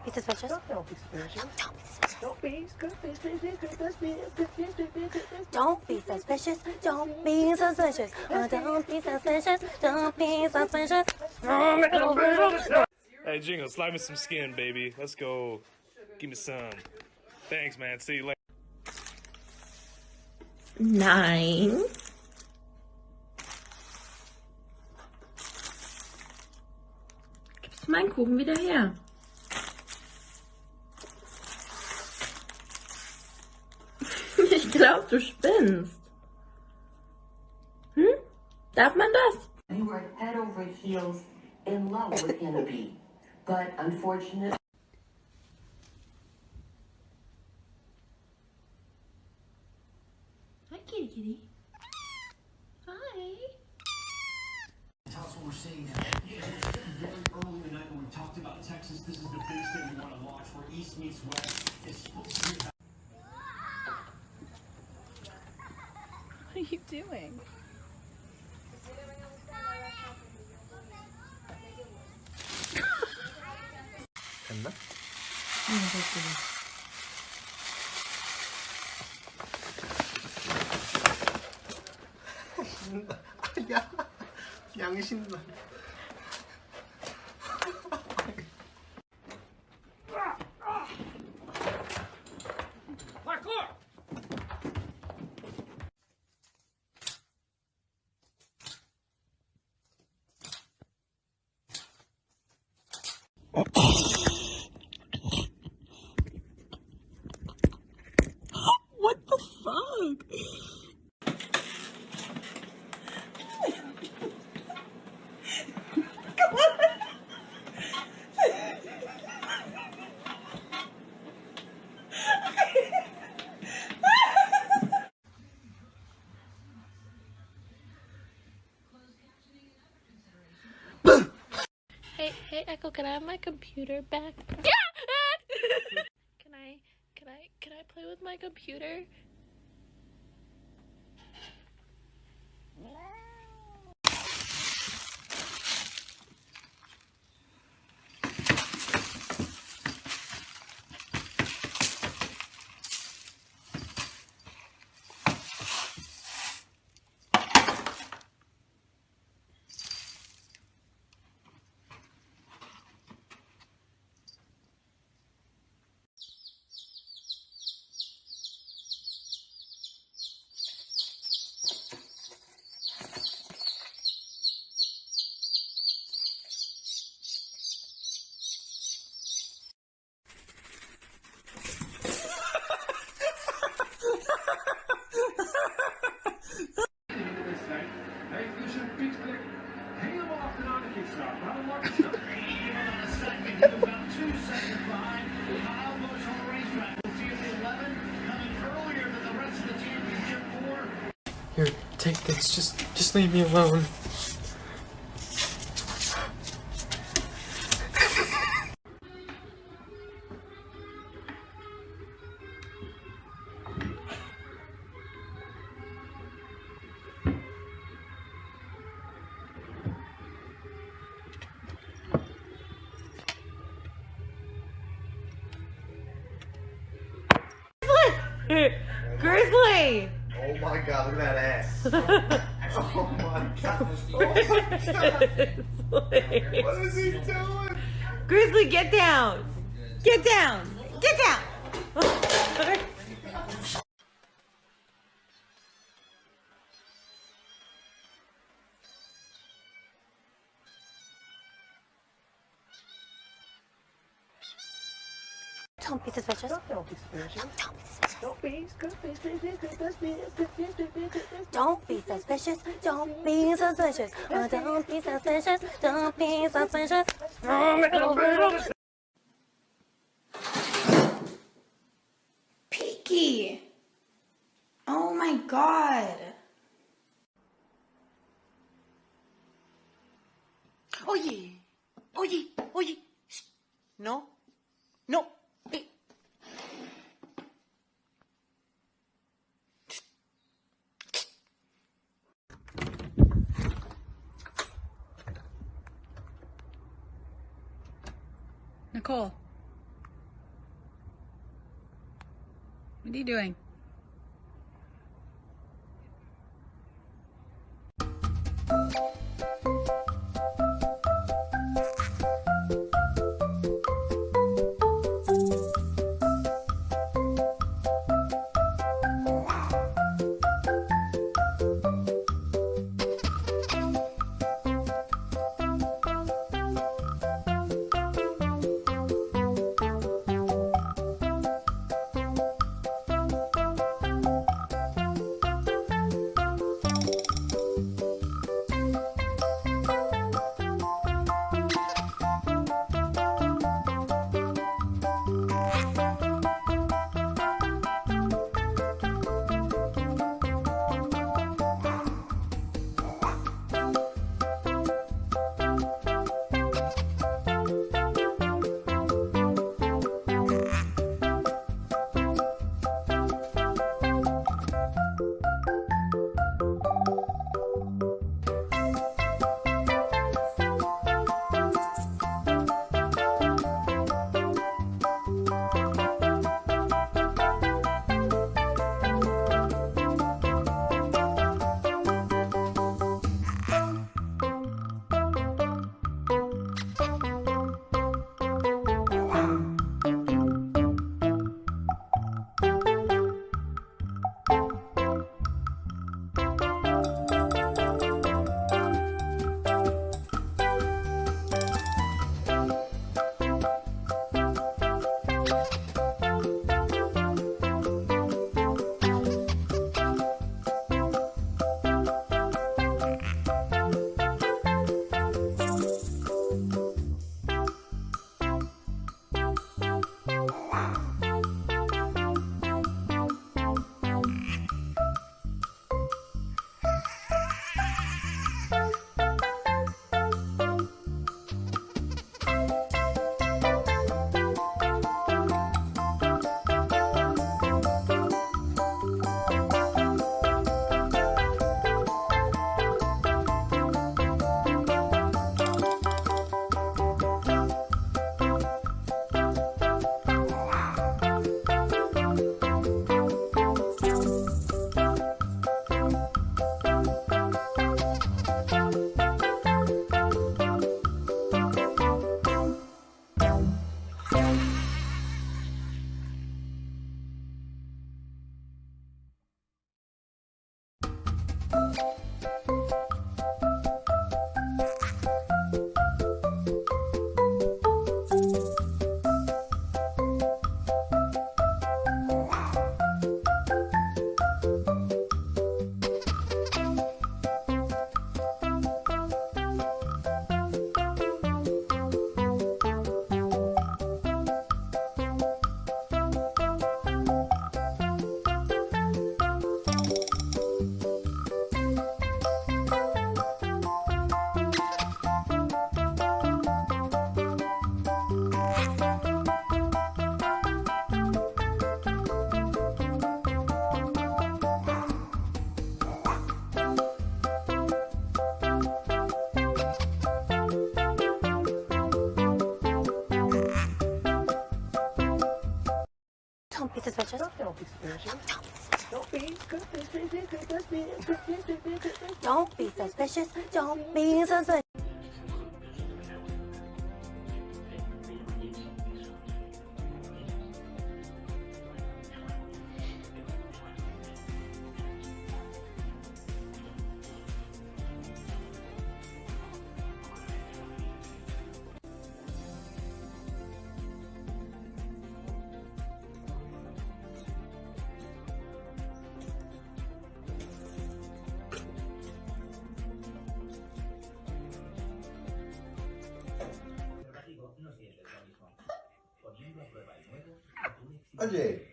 Don't be suspicious. Don't be suspicious. Don't be suspicious. Don't be suspicious. Don't be suspicious. Don't be suspicious. Oh, don't be suspicious. Don't be suspicious. Hey, Jingle, slide me some skin, baby. Let's go. Give me some. Thanks, man. See you later. Nine. Gibst du meinen Kuchen wieder her? Ich glaub, du spinnst. Hm? Darf man das? You were head over heels in love with Innaby, but unfortunately. Hi, kitty kitty. Hi. Tell us what we're seeing now. Yeah, very early in the night when we talked about Texas. This is the big state we want to watch where East meets West. It's supposed to be are you doing? 됐나? 신나. 야, 양이 신나. Computer back? can I, can I, can I play with my computer? Hey, How lucky stop. on the second. He was about two seconds behind Kyle Busch on the racetrack. We'll see if the 11 coming earlier than the rest of the championship four. Here, take this. Just, just leave me alone. God, look at that ass. oh my god. Oh my god. What is he doing? Grizzly, get down! Get down! Get down! Don't be suspicious. Don't be suspicious. Don't be suspicious. Don't be suspicious. Don't be suspicious. Don't be suspicious. Oh, don't be suspicious. Don't be suspicious. Peaky! Oh my god. Oye, oye, oye. Shh. No, no. Nicole. What are you doing? Don't be suspicious. Don't be suspicious. Don't be suspicious. Oye, Se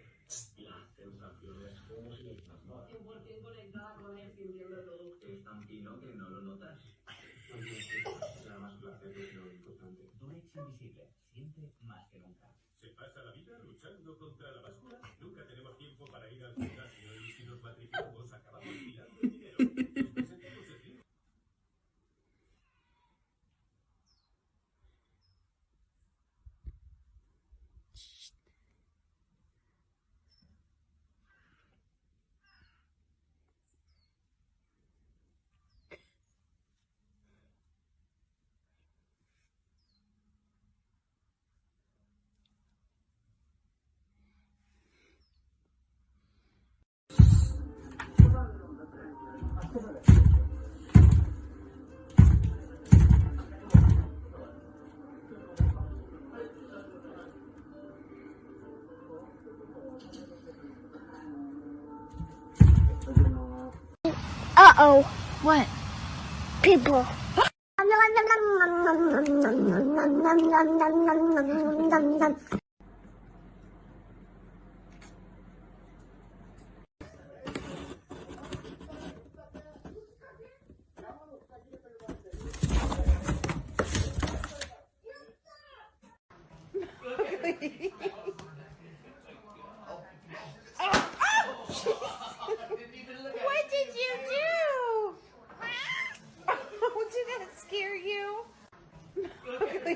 Uh oh. What? People.